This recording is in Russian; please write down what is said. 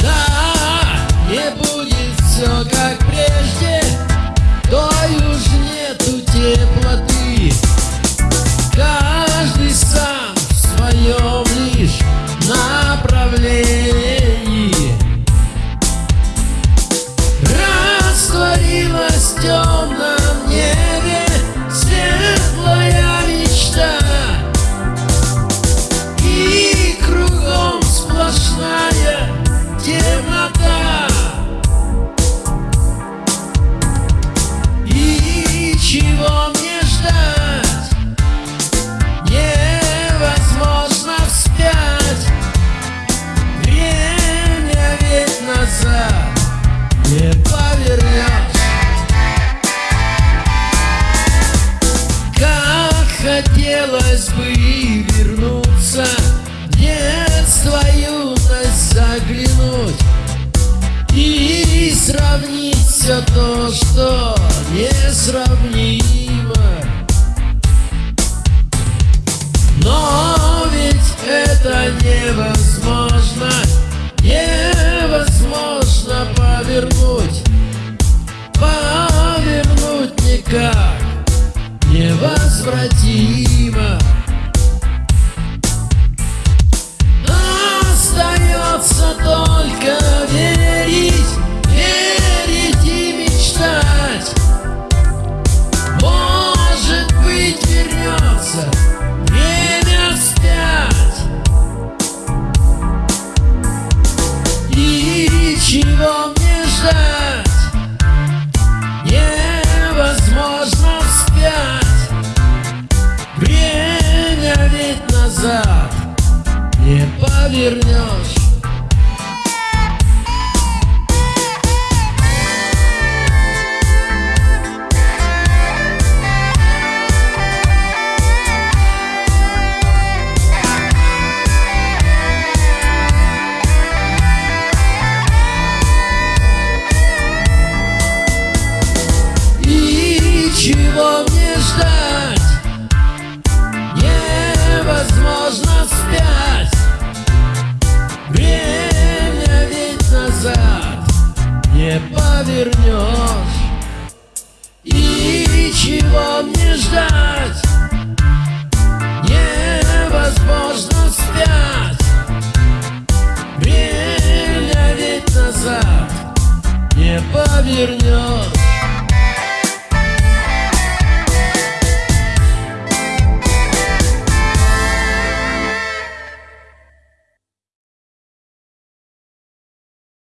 Да, не будет все как прежде, то уже все то, что несравнимо. Но ведь это невозможно Невозможно повернуть Повернуть никак Невозвратимо Чего мне ждать? Невозможно вспять Время ведь назад. Не повернешь. И чего мне ждать? Невозможно вспять Время ведь назад. Не повернешь